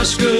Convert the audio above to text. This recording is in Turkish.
aşkı.